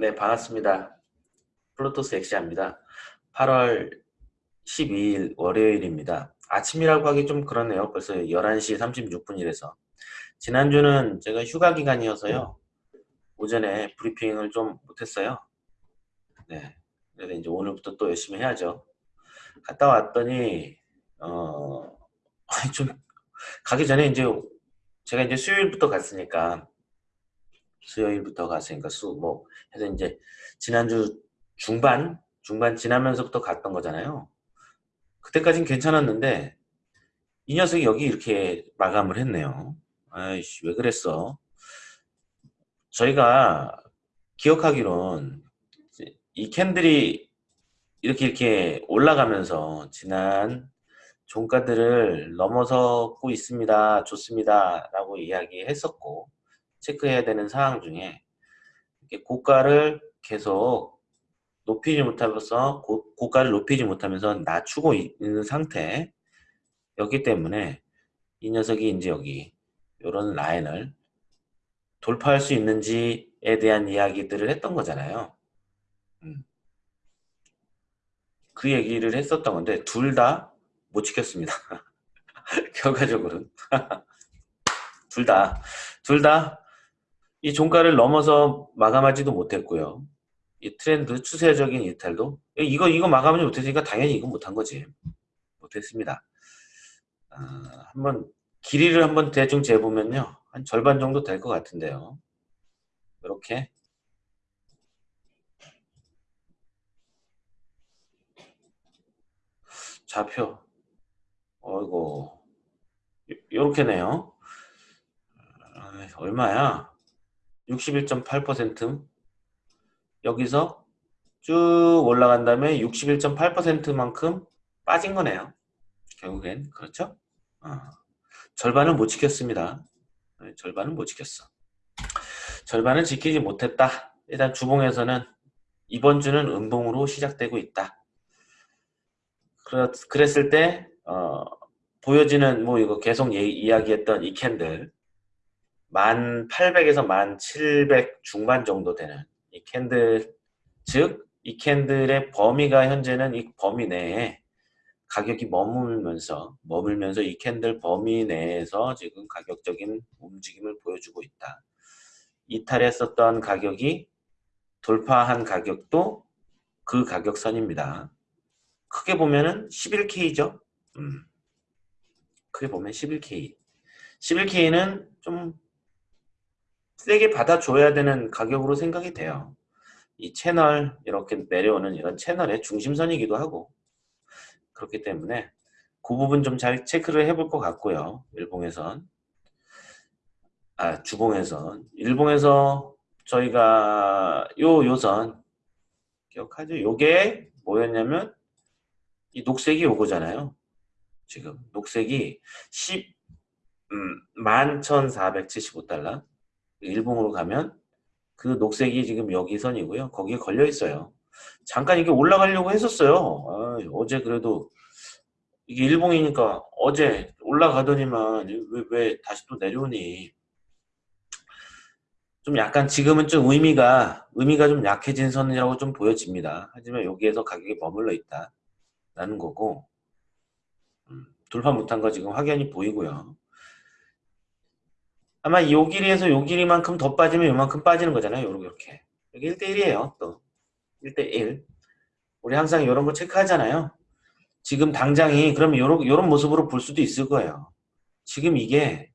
네, 반갑습니다. 플루토스 엑시아입니다. 8월 12일 월요일입니다. 아침이라고 하기 좀 그렇네요. 벌써 11시 36분이라서. 지난주는 제가 휴가 기간이어서요. 오전에 브리핑을 좀 못했어요. 네. 그래서 이제 오늘부터 또 열심히 해야죠. 갔다 왔더니, 어, 좀, 가기 전에 이제, 제가 이제 수요일부터 갔으니까, 수요일부터 갔으니까 수, 뭐, 해서 이제, 지난주 중반? 중반 지나면서부터 갔던 거잖아요. 그때까진 괜찮았는데, 이 녀석이 여기 이렇게 마감을 했네요. 아이씨, 왜 그랬어? 저희가 기억하기론, 이 캔들이 이렇게 이렇게 올라가면서 지난 종가들을 넘어서고 있습니다. 좋습니다. 라고 이야기했었고 체크해야 되는 사항 중에 고가를 계속 높이지 못하면서 고, 가를 높이지 못하면서 낮추고 있는 상태였기 때문에 이 녀석이 이제 여기 이런 라인을 돌파할 수 있는지에 대한 이야기들을 했던 거잖아요. 음. 그 얘기를 했었던 건데 둘 다 못 지켰습니다. 결과적으로는 둘 다 둘 다 이 종가를 넘어서 마감하지도 못했고요. 이 트렌드 추세적인 이탈도. 이거 이거 마감하지 못했으니까 당연히 이거 못한 거지. 못했습니다. 아, 한번 길이를 한번 대충 재보면요. 한 절반 정도 될 것 같은데요. 이렇게. 좌표. 어이고 요렇게네요. 아, 얼마야 61.8% 여기서 쭉 올라간 다음에 61.8%만큼 빠진 거네요. 결국엔. 그렇죠? 어. 절반은 못 지켰습니다. 네, 절반은 못 지켰어. 절반은 지키지 못했다. 일단 주봉에서는 이번 주는 음봉으로 시작되고 있다. 그랬을 때 어, 보여지는 뭐 이거 계속 예, 이야기했던 이 candle 1800에서 1700 중반 정도 되는 이 candle 즉 이 candle의 범위가 현재는 이 범위 내에 가격이 머물면서 머물면서 이 candle 범위 내에서 지금 가격적인 움직임을 보여주고 있다. 이탈했었던 가격이 돌파한 가격도 그 가격선입니다. 크게 보면은 11K죠. 음. 크게 보면 11K. 11K는 좀 세게 받아줘야 되는 가격으로 생각이 돼요. 이 채널 이렇게 내려오는 이런 채널의 중심선이기도 하고 그렇기 때문에 그 부분 좀 잘 체크를 해볼 것 같고요. 일봉에선 아 주봉에선 일봉에서 저희가 요 요선 기억하죠? 요게 뭐였냐면 이 녹색이 요거잖아요. 지금 녹색이 10, 음, 11,475달러 일봉으로 가면 그 녹색이 지금 여기 선이고요. 거기에 걸려 있어요. 잠깐 이게 올라가려고 했었어요. 아, 어제 그래도 이게 일봉이니까 어제 올라가더니만 왜, 왜 다시 또 내려오니 좀 약간 지금은 좀 의미가 의미가 좀 약해진 선이라고 좀 보여집니다. 하지만 여기에서 가격이 머물러 있다. 라는 거고 음, 돌파 못한 거 지금 확연히 보이고요. 아마 요 길이에서 요 길이만큼 더 빠지면 요만큼 빠지는 거잖아요. 요렇게. 여기 1대1이에요. 또 1대1 우리 항상 이런 거 체크하잖아요. 지금 당장이 그러면 요런, 요런 모습으로 볼 수도 있을 거예요. 지금 이게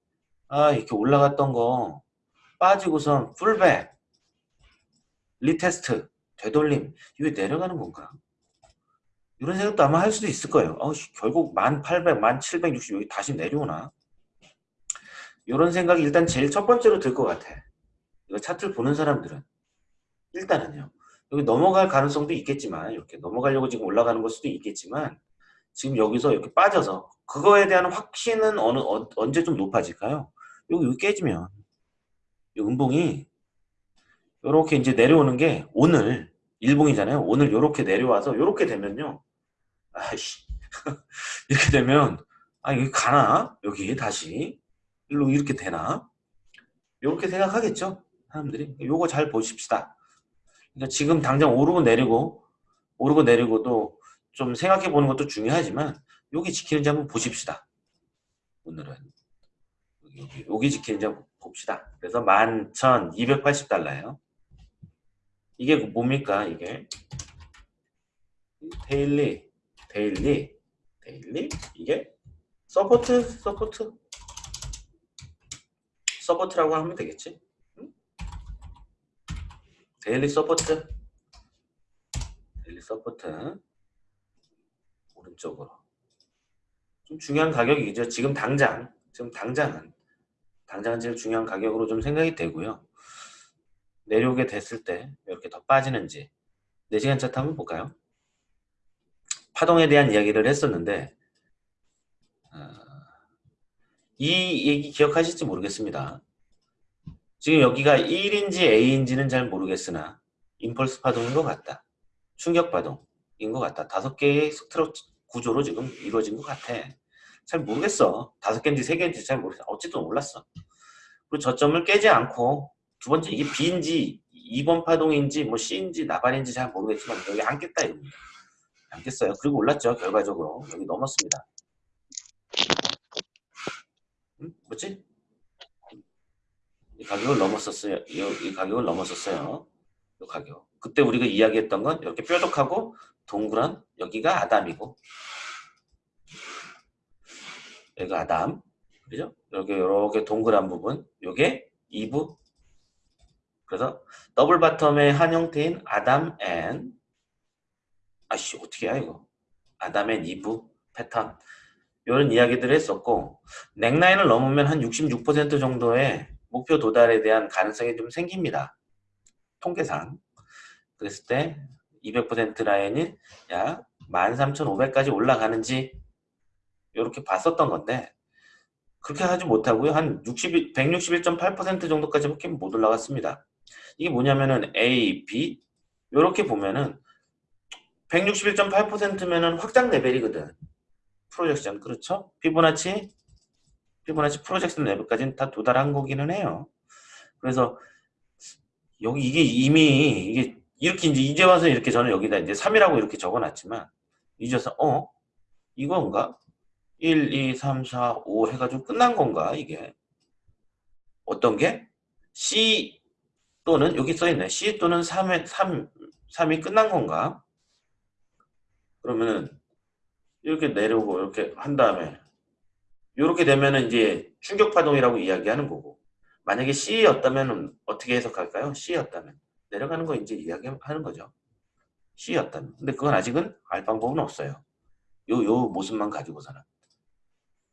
아 이렇게 올라갔던 거 빠지고선 pullback retest 되돌림 이게 내려가는 건가? 이런 생각도 아마 할 수도 있을 거예요. 어, 결국 1800, 1760 여기 다시 내려오나? 이런 생각이 일단 제일 첫 번째로 들 것 같아. 이거 차트를 보는 사람들은. 일단은요. 여기 넘어갈 가능성도 있겠지만 이렇게 넘어가려고 지금 올라가는 걸 수도 있겠지만 지금 여기서 이렇게 빠져서 그거에 대한 확신은 어느 어, 언제 좀 높아질까요? 여기, 깨지면 이 음봉이 이렇게 이제 내려오는 게 오늘 일봉이잖아요. 오늘 이렇게 내려와서 이렇게 되면요. 아이씨 이렇게 되면 아 여기 가나? 여기 다시 일로 이렇게 되나? 이렇게 생각하겠죠? 사람들이 요거 잘 보십시다 그러니까 지금 당장 오르고 내리고 오르고 내리고도 좀 생각해 보는 것도 중요하지만 여기 지키는지 한번 보십시다. 오늘은 여기, 여기 지키는지 한번 봅시다. 그래서 11,280달러예요. 이게 뭡니까? 이게 daily daily daily 이게 support support support라고 하면 되겠지? 응? daily support daily support 오른쪽으로 좀 중요한 가격이죠. 지금 당장 지금 당장은 당장은 제일 중요한 가격으로 좀 생각이 되고요. 내려오게 됐을 때 이렇게 더 빠지는지 4시간 차트 한번 볼까요? 파동에 대한 이야기를 했었는데 어, 이 얘기 기억하실지 모르겠습니다. 지금 여기가 1인지 A인지는 잘 모르겠으나 임펄스 파동인 것 같다. 충격 파동인 것 같다. 다섯 개의 스트럭 구조로 지금 이루어진 것 같아. 잘 모르겠어. 다섯 개인지 세 개인지 잘 모르겠어. 어쨌든 올랐어. 그리고 저점을 깨지 않고 두 번째 이게 B인지 2번 파동인지 뭐 C인지 나발인지 잘 모르겠지만 여기 안 깼다 이겁니다. 안 깼어요. 그리고 올랐죠. 결과적으로 여기 넘었습니다. 음? 뭐지? 이 가격을 넘었었어요. 이, 이 가격을 넘었었어요. 이 가격. 그때 우리가 이야기했던 건 이렇게 뾰족하고 동그란 여기가 아담이고 여기가 아담 그죠? 여기 이렇게 동그란 부분 요게 2부 그래서 double bottom의 한 형태인 Adam and 아씨 어떻게 해야 이거 Adam and Eve 패턴 이런 이야기들을 했었고 neckline을 넘으면 한 66% 정도의 목표 도달에 대한 가능성이 좀 생깁니다. 통계상 그랬을 때 200% 라인이 약 13,500까지 올라가는지 이렇게 봤었던 건데 그렇게 하지 못하고요. 한 60, 161.8% 정도까지밖에 못 올라갔습니다. 이게 뭐냐면은 A, B 이렇게 보면은 161.8%면은 확장 레벨이거든. 프로젝션 그렇죠? 피보나치 피보나치 프로젝션 레벨까지는 다 도달한 거기는 해요. 그래서 여기 이게 이미 이게 이렇게 이제 이제 와서 이렇게 저는 여기다 이제 3이라고 이렇게 적어놨지만 이제서 어 이건가? 1, 2, 3, 4, 5 해가지고 끝난 건가 이게 어떤 게 C 또는 여기 써있네 C 또는 3에 3 3이 끝난 건가? 그러면은 이렇게 내려오고 이렇게 한 다음에 이렇게 되면은 이제 충격 파동이라고 이야기하는 거고 만약에 C였다면 어떻게 해석할까요? C였다면 내려가는 거 이제 이야기하는 거죠. C였다면 근데 그건 아직은 알 방법은 없어요. 요, 요 모습만 가지고서는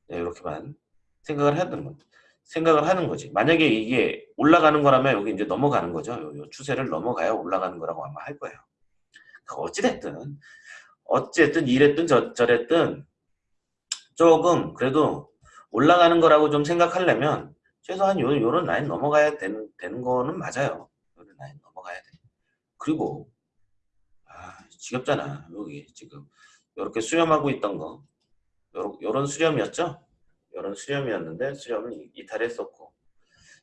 네, 이렇게만 생각을 해야 되는 겁니다. 생각을 하는 거지. 만약에 이게 올라가는 거라면 여기 이제 넘어가는 거죠. 요, 요 추세를 넘어가야 올라가는 거라고 아마 할 거예요. 어찌됐든 어쨌든 이랬든 저, 저랬든 조금 그래도 올라가는 거라고 좀 생각하려면 최소한 요, 요런 라인 넘어가야 되는, 되는 거는 맞아요. 요런 라인 넘어가야 돼. 그리고 아, 지겹잖아. 여기 지금 이렇게 수렴하고 있던 거 요런, 요런 수렴이었죠? 요런 수렴이었는데 수렴은 이탈했었고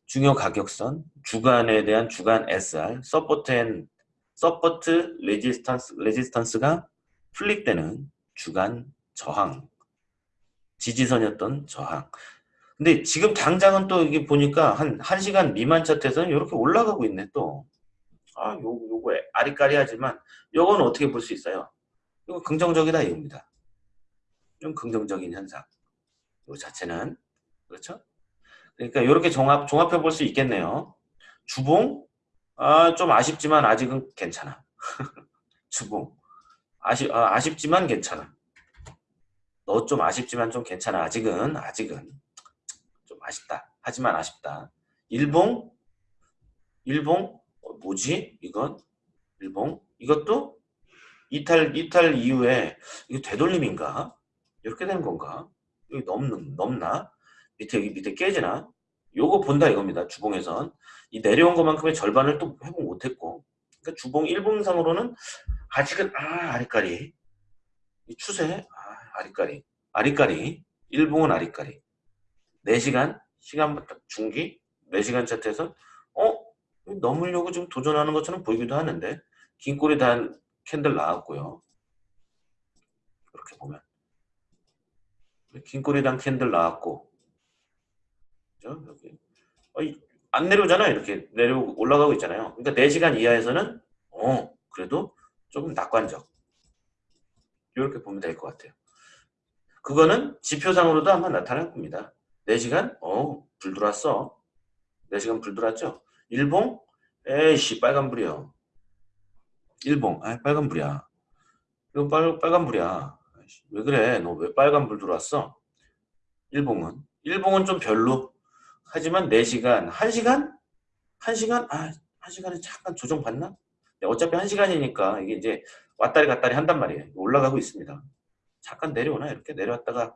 중요 가격선, 주간에 대한 주간 SR, support and support resistance, resistance가 flip되는 주간 저항 지지선이었던 저항 근데 지금 당장은 또 이게 보니까 한 1시간 미만 차트에서는 이렇게 올라가고 있네 또 아, 요, 요거 아리까리하지만 요거는 어떻게 볼 수 있어요? 이거 긍정적이다 이겁니다. 좀 긍정적인 현상. 요 자체는 그렇죠? 그러니까 이렇게 종합 종합해 볼 수 있겠네요. 주봉 아, 좀 아쉽지만 아직은 괜찮아. 주봉 아쉽, 아, 아쉽지만 괜찮아. 너 좀 아쉽지만 좀 괜찮아. 아직은, 아직은. 좀 아쉽다. 하지만 아쉽다. 일봉? 일봉? 어, 뭐지? 이건? 일봉? 이것도 이탈, 이탈 이후에 이게 되돌림인가? 이렇게 되는 건가? 여기 넘는, 넘나? 밑에, 여기 밑에 깨지나? 요거 본다 이겁니다. 주봉에선. 이 내려온 것만큼의 절반을 또 회복 못했고. 그러니까 주봉 일봉상으로는 아직은 아 아리까리 이 추세 아 아리까리 아리까리 일봉은 아리까리 4시간 시간부터 중기 4시간 차트에서 어? 넘으려고 좀 도전하는 것처럼 보이기도 하는데 긴 꼬리 단 캔들 나왔고요. 이렇게 보면 긴 꼬리 단 캔들 나왔고 그죠? 여기 어이, 안 내려오잖아요. 이렇게 내려 올라가고 있잖아요. 그러니까 4시간 이하에서는 어 그래도 조금 낙관적 이렇게 보면 될 것 같아요. 그거는 지표상으로도 아마 나타날 겁니다. 4시간 어 불 들어왔어. 4시간 불 들어왔죠? 일봉 에이씨 빨간불이요. 일봉 아 빨간불이야. 이거 빨, 빨간불이야. 왜 그래? 너 왜 빨간불 들어왔어? 일봉은 일봉은 좀 별로 하지만 4시간 1시간? 1시간? 아 1시간에 잠깐 조정받나? 어차피 1시간이니까 이게 이제 왔다리 갔다리 한단 말이에요. 올라가고 있습니다. 잠깐 내려오나 이렇게 내려왔다가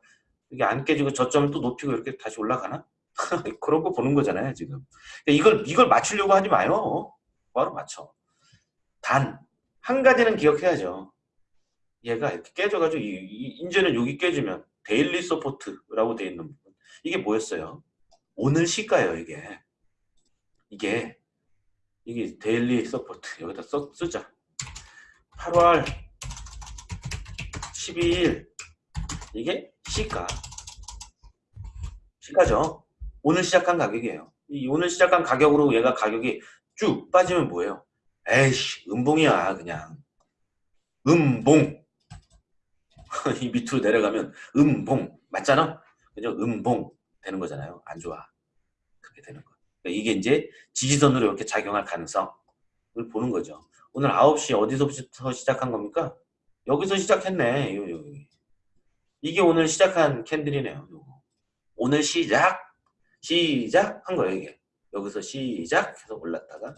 이게 안 깨지고 저점을 또 높이고 이렇게 다시 올라가나? 그런 거 보는 거잖아요 지금. 이걸 이걸 맞추려고 하지 마요. 바로 맞춰. 단 한 가지는 기억해야죠. 얘가 이렇게 깨져가지고 이, 이, 인제는 여기 깨지면 daily support라고 돼 있는 부분. 이게 뭐였어요? 오늘 시가예요 이게. 이게 이게 daily support 여기다 써, 쓰자. 8월 12일 이게 시가 시가죠. 오늘 시작한 가격이에요. 이 오늘 시작한 가격으로 얘가 가격이 쭉 빠지면 뭐예요? 에이씨 음봉이야 그냥 음봉 이 밑으로 내려가면 음봉 맞잖아? 그죠? 음봉 되는 거잖아요. 안 좋아. 그렇게 되는 거. 그러니까 이게 이제 지지선으로 이렇게 작용할 가능성을 보는 거죠. 오늘 9시 어디서부터 시작한 겁니까? 여기서 시작했네. 이게 오늘 시작한 캔들이네요. 오늘 시작 시작한 거예요 이게. 여기서 시작해서 올랐다가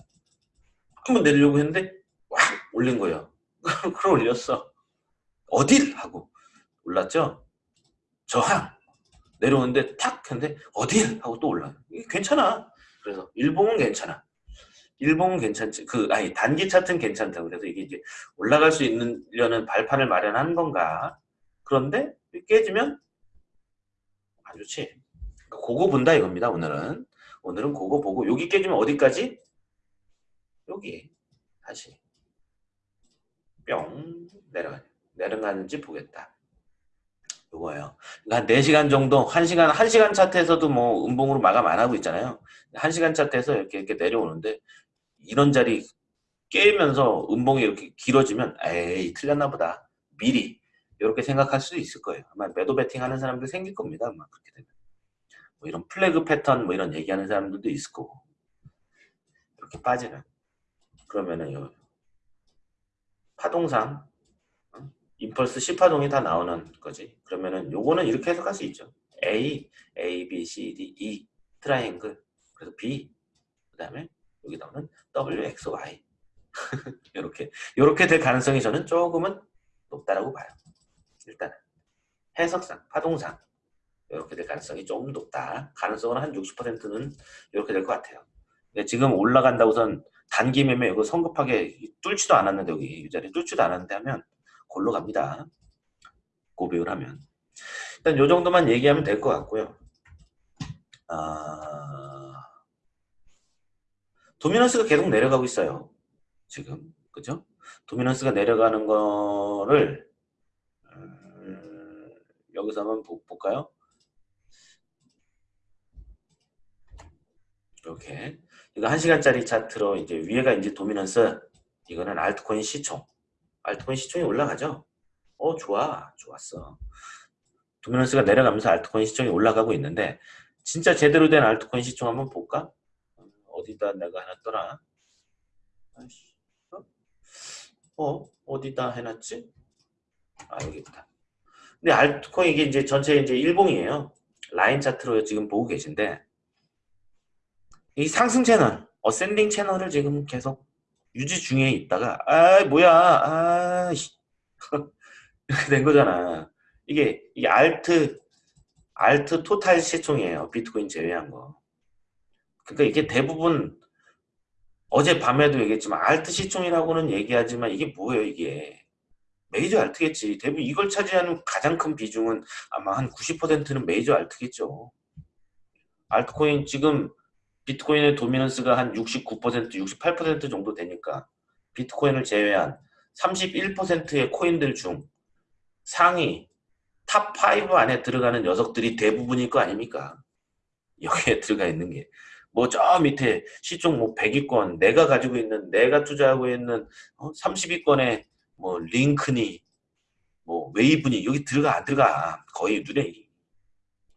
한번 내리려고 했는데 와 올린 거예요. 그럼 올렸어. 어딜? 하고 올랐죠? 저항! 내려오는데 탁 했는데 어딜? 하고 또 올라 이게 괜찮아 그래서 일봉은 괜찮아 일봉은 괜찮지 그 아니 단기 차트는 괜찮다 그래서 이게 이제 올라갈 수 있는려는 발판을 마련한 건가 그런데 깨지면 안 좋지 그거 본다 이겁니다. 오늘은. 오늘은 그거 보고 여기 깨지면 어디까지? 여기 다시 뿅 내려가 내려가는지 보겠다. 요거예요. 그러니까 한 4시간 정도, 1시간, 1시간 차트에서도 뭐 음봉으로 마감 안 하고 있잖아요. 1시간 차트에서 이렇게 이렇게 내려오는데 이런 자리 깨면서 음봉이 이렇게 길어지면 에이 틀렸나 보다. 미리 이렇게 생각할 수도 있을 거예요. 아마 매도 베팅 하는 사람들 생길 겁니다. 아마 그렇게 되면. 뭐 이런 플래그 패턴 뭐 이런 얘기하는 사람들도 있을 거고 이렇게 빠지는 그러면은 요 파동상 어? impulse C파동이 다 나오는 거지. 그러면은 요거는 이렇게 해석할 수 있죠. A, A, B, C, D, E triangle. 그래서 B 그 다음에 여기 나오는 W, X, Y. 이렇게 이렇게 될 가능성이 저는 조금은 높다라고 봐요. 일단은. 해석상, 파동상. 이렇게 될 가능성이 좀 높다. 가능성은 한 60%는 이렇게 될 것 같아요. 지금 올라간다고선 단기 매매 이거 성급하게 뚫지도 않았는데 여기 이 자리 뚫지도 않았는데 하면 골로 갑니다. 고백을 하면 일단 요 정도만 얘기하면 될 것 같고요. 아... 도미넌스가 계속 내려가고 있어요. 지금 그죠? 도미넌스가 내려가는 거를 음... 여기서 한번 볼까요? 이렇게 이거 1시간짜리 차트로 이제 위에가 이제 도미넌스 이거는 알트코인 시총 알트코인 시총이 올라가죠? 어 좋아. 좋았어. 도미넌스가 내려가면서 알트코인 시총이 올라가고 있는데 진짜 제대로 된 알트코인 시총 한번 볼까? 어디다 내가 해놨더라. 어? 어 어디다 해놨지? 아 여기 있다. 근데 알트코인 이게 이제 전체 이제 일봉이에요. 라인 차트로 지금 보고 계신데 이 상승 채널, 어센딩 채널을 지금 계속 유지 중에 있다가 아 뭐야 아 이렇게 된 거잖아. 이게 이게 알트 알트 토탈 시총이에요. 비트코인 제외한 거. 그러니까 이게 대부분 어제 밤에도 얘기했지만 alt 시총이라고는 얘기하지만 이게 뭐예요 이게 메이저 alt겠지. 대부분 이걸 차지하는 가장 큰 비중은 아마 한 90%는 메이저 alt겠죠. 알트코인 지금 비트코인의 dominance가 한 69%, 68% 정도 되니까 비트코인을 제외한 31%의 코인들 중 상위 top5 안에 들어가는 녀석들이 대부분일 거 아닙니까? 여기에 들어가 있는 게. 뭐 저 밑에 시총 뭐 100위권, 내가 가지고 있는, 내가 투자하고 있는 어? 30위권에 뭐 링크니, 뭐 웨이브니 여기 들어가 안 들어가. 거의 눈에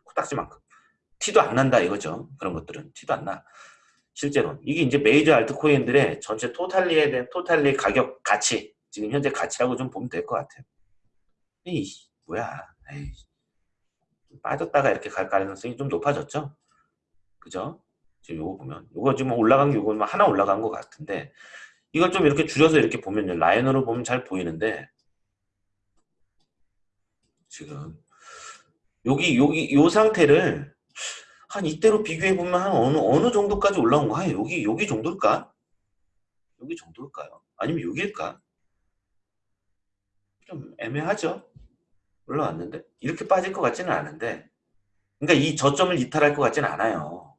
코딱지만큼. 티도 안 난다 이거죠. 그런 것들은 티도 안 나. 실제로 이게 이제 메이저 알트코인들의 전체 토탈리에 대한 토탈리 가격 가치 지금 현재 가치라고 좀 보면 될 것 같아요. 이 뭐야? 에이, 빠졌다가 이렇게 갈 가능성이 좀 높아졌죠. 그죠? 지금 요거 보면 요거 지금 올라간 게 요거 뭐 하나 올라간 것 같은데 이걸 좀 이렇게 줄여서 이렇게 보면요 라인으로 보면 잘 보이는데 지금 여기 여기 요 상태를 한 이때로 비교해 보면 한 어느 어느 정도까지 올라온 거야? 여기 여기 정도일까? 여기 정도일까요? 아니면 여기일까? 좀 애매하죠. 올라왔는데 이렇게 빠질 것 같지는 않은데 그러니까 이 저점을 이탈할 것 같지는 않아요.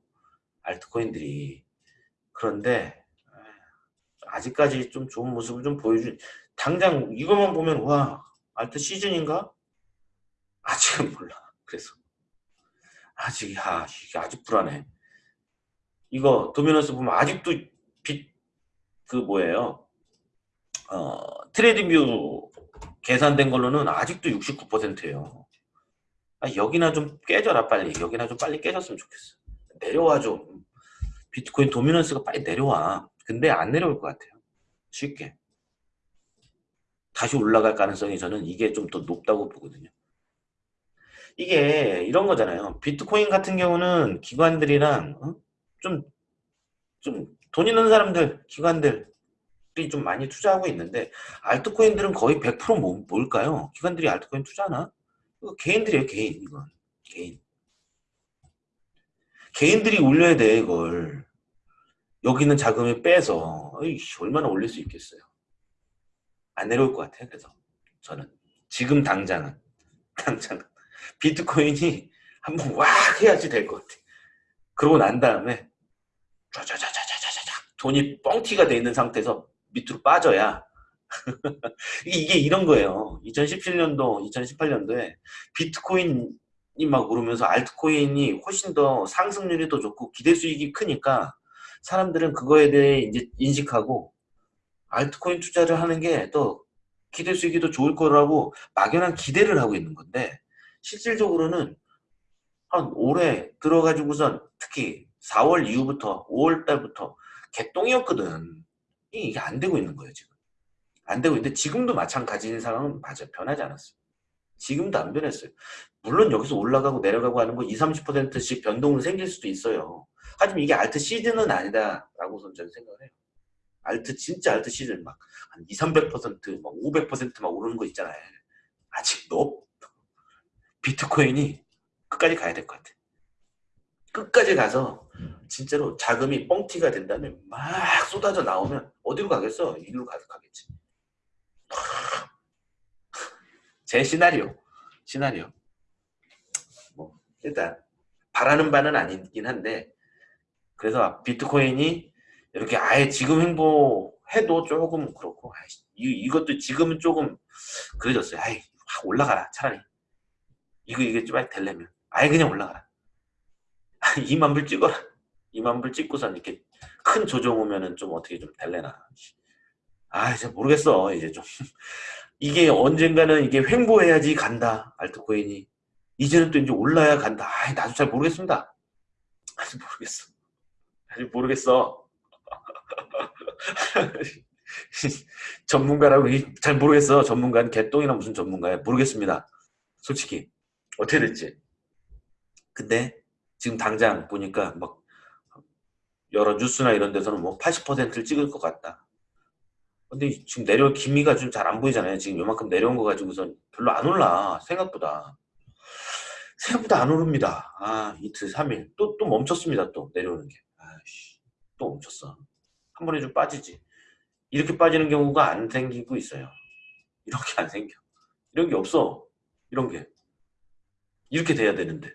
알트코인들이 그런데 아직까지 좀 좋은 모습을 좀 보여준 당장 이것만 보면 와 알트 시즌인가? 아직은 몰라. 그래서 아직 아 이게 아직 불안해. 이거 도미너스 보면 아직도 빛그 뭐예요? 어 TradingView 계산된 걸로는 아직도 69%예요. 아, 여기나 좀 깨져라 빨리. 여기나 좀 빨리 깨졌으면 좋겠어. 내려와 좀. 비트코인 dominance가 빨리 내려와. 근데 안 내려올 것 같아요. 쉽게. 다시 올라갈 가능성이 저는 이게 좀 더 높다고 보거든요. 이게 이런 거잖아요. 비트코인 같은 경우는 기관들이랑 어? 좀, 좀돈 있는 사람들, 기관들이 좀 많이 투자하고 있는데 알트코인들은 거의 100% 뭐, 뭘까요? 기관들이 알트코인 투자하나? 이거 개인들이에요, 개인. 이건 개인. 개인들이 올려야 돼, 이걸. 여기 있는 자금을 빼서 어이, 얼마나 올릴 수 있겠어요. 안 내려올 것 같아요. 그래서 저는 지금 당장은 당장은 비트코인이 한번 왁 해야지 될 것 같아. 그러고 난 다음에 쫙쫙쫙쫙쫙쫙 돈이 뻥튀가 돼 있는 상태에서 밑으로 빠져야 이게 이런 거예요. 2017년도, 2018년도에 비트코인이 막 오르면서 알트코인이 훨씬 더 상승률이 더 좋고 기대 수익이 크니까 사람들은 그거에 대해 이제 인식하고 알트코인 투자를 하는 게 또 기대 수익이 더 좋을 거라고 막연한 기대를 하고 있는 건데 실질적으로는 한 올해 들어가지고선 특히 4월 이후부터 5월 달부터 개똥이었거든. 이게 안 되고 있는 거예요 지금. 안 되고 있는데 지금도 마찬가지인 상황은 맞아 변하지 않았어요. 지금도 안 변했어요. 물론 여기서 올라가고 내려가고 하는 거 20, 30%씩 변동은 생길 수도 있어요. 하지만 이게 알트 시즌은 아니다라고 저는 생각을 해요. 알트 진짜 알트 시즌 막 한 2, 300%, 막 500%막 오르는 거 있잖아요. 아직 너 비트코인이 끝까지 가야 될 것 같아. 끝까지 가서 진짜로 자금이 뻥튀가 된다면 막 쏟아져 나오면 어디로 가겠어? 이리로 가겠지. 제 시나리오. 시나리오. 뭐 일단 바라는 바는 아니긴 한데 그래서 비트코인이 이렇게 아예 지금 행보해도 조금 그렇고 아이, 이것도 지금은 조금 그래졌어요. 아이 확 올라가라 차라리 이거 이게 좀 되려면. 아예 그냥 올라가라. 2만 불 찍어라. 2만 불 찍고선 이렇게 큰 조정 오면은 좀 어떻게 좀 될래나. 아 이제 모르겠어 이제 좀. 이게 언젠가는 이게 횡보해야지 간다 알트코인이. 이제는 또 이제 올라야 간다. 아 나도 잘 모르겠습니다. 아직 모르겠어. 아직 모르겠어. 전문가라고 잘 모르겠어. 전문가는 개똥이나 무슨 전문가야? 모르겠습니다. 솔직히 어떻게 됐지? 근데 지금 당장 보니까 막 여러 뉴스나 이런 데서는 뭐 80%를 찍을 것 같다. 근데 지금 내려올 기미가 좀 잘 안 보이잖아요. 지금 요만큼 내려온 거 가지고선 별로 안 올라. 생각보다. 생각보다 안 오릅니다. 아, 이틀, 3일. 또, 또 멈췄습니다. 또 내려오는 게. 아씨, 또 멈췄어. 한 번에 좀 빠지지. 이렇게 빠지는 경우가 안 생기고 있어요. 이렇게 안 생겨. 이런 게 없어. 이런 게. 이렇게 돼야 되는데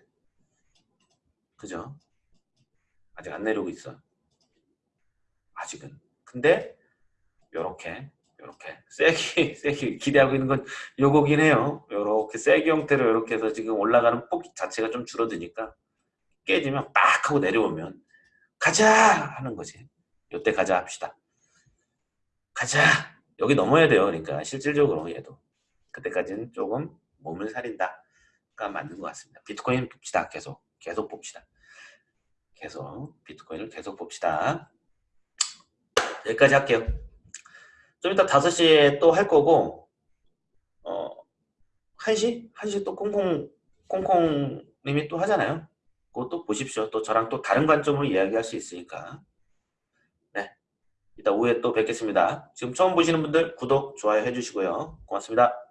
그죠? 아직 안 내려오고 있어. 아직은. 근데 요렇게 요렇게 세게 세게 기대하고 있는 건 요거긴 해요. 요렇게 세게 형태로 이렇게 해서 지금 올라가는 폭 자체가 좀 줄어드니까 깨지면 빡 하고 내려오면 가자 하는 거지. 요때 가자 합시다. 가자. 여기 넘어야 돼요. 그러니까 실질적으로 얘도 그때까지는 조금 몸을 살린다 가 맞는 것 같습니다. 비트코인 봅시다. 계속 계속 봅시다. 계속 비트코인을 계속 봅시다. 여기까지 할게요. 좀 이따 5시에 또 할 거고 어 1시? 1시 또 콩콩 콩콩님이 또 하잖아요. 그것도 보십시오. 또 저랑 또 다른 관점으로 이야기할 수 있으니까. 네. 이따 오후에 또 뵙겠습니다. 지금 처음 보시는 분들 구독, 좋아요 해주시고요. 고맙습니다.